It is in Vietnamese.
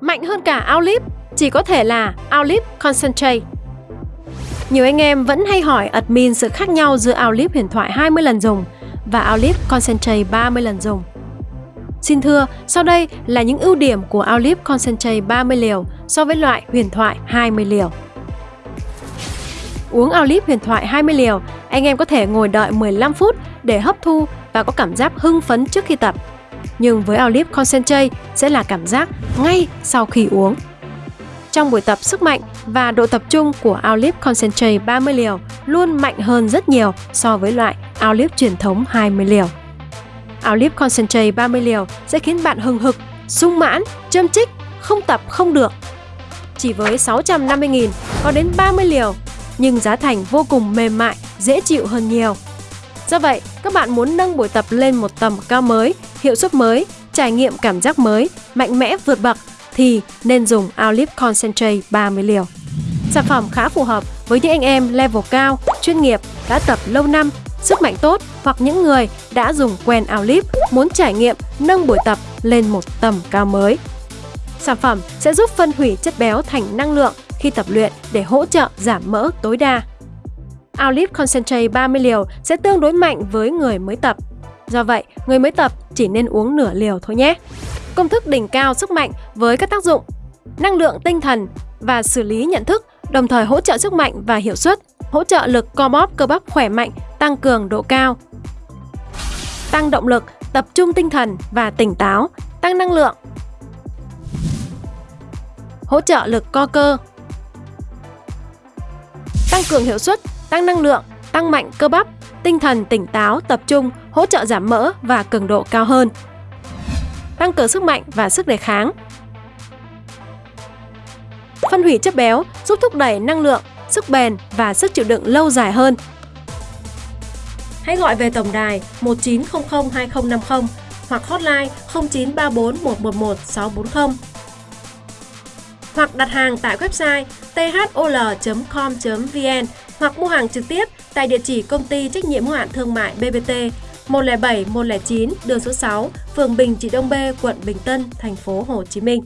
Mạnh hơn cả Outlive chỉ có thể là Outlive Concentrate. Nhiều anh em vẫn hay hỏi admin sự khác nhau giữa Outlive huyền thoại 20 lần dùng và Outlive Concentrate 30 lần dùng. Xin thưa, sau đây là những ưu điểm của Outlive Concentrate 30 liều so với loại huyền thoại 20 liều. Uống Outlive huyền thoại 20 liều, anh em có thể ngồi đợi 15 phút để hấp thu và có cảm giác hưng phấn trước khi tập. Nhưng với Outlive Concentrate sẽ là cảm giác ngay sau khi uống. Trong buổi tập sức mạnh và độ tập trung của Outlive Concentrate 30 liều luôn mạnh hơn rất nhiều so với loại Outlive truyền thống 20 liều. Outlive Concentrate 30 liều sẽ khiến bạn hừng hực, sung mãn, châm chích, không tập không được. Chỉ với 650.000 có đến 30 liều, nhưng giá thành vô cùng mềm mại, dễ chịu hơn nhiều. Do vậy, các bạn muốn nâng buổi tập lên một tầm cao mới, hiệu suất mới, trải nghiệm cảm giác mới, mạnh mẽ vượt bậc thì nên dùng Outlive Concentrate 30 liều. Sản phẩm khá phù hợp với những anh em level cao, chuyên nghiệp, đã tập lâu năm, sức mạnh tốt hoặc những người đã dùng quen Outlive muốn trải nghiệm nâng buổi tập lên một tầm cao mới. Sản phẩm sẽ giúp phân hủy chất béo thành năng lượng khi tập luyện để hỗ trợ giảm mỡ tối đa. Outlive Concentrate 30 liều sẽ tương đối mạnh với người mới tập. Do vậy, người mới tập chỉ nên uống nửa liều thôi nhé. Công thức đỉnh cao sức mạnh với các tác dụng năng lượng tinh thần và xử lý nhận thức, đồng thời hỗ trợ sức mạnh và hiệu suất, hỗ trợ lực co bóp cơ bắp khỏe mạnh, tăng cường độ cao, tăng động lực, tập trung tinh thần và tỉnh táo, tăng năng lượng, hỗ trợ lực co cơ, tăng cường hiệu suất, tăng năng lượng, tăng mạnh cơ bắp, tinh thần tỉnh táo, tập trung, hỗ trợ giảm mỡ và cường độ cao hơn. Tăng cường sức mạnh và sức đề kháng. Phân hủy chất béo giúp thúc đẩy năng lượng, sức bền và sức chịu đựng lâu dài hơn. Hãy gọi về tổng đài 1900 2050 hoặc hotline 0934 111 640 hoặc đặt hàng tại website thol.com.vn hoặc mua hàng trực tiếp tại địa chỉ công ty trách nhiệm hữu hạn thương mại BBT 107 109 đường số 6, phường Bình Trị Đông B, quận Bình Tân, thành phố Hồ Chí Minh.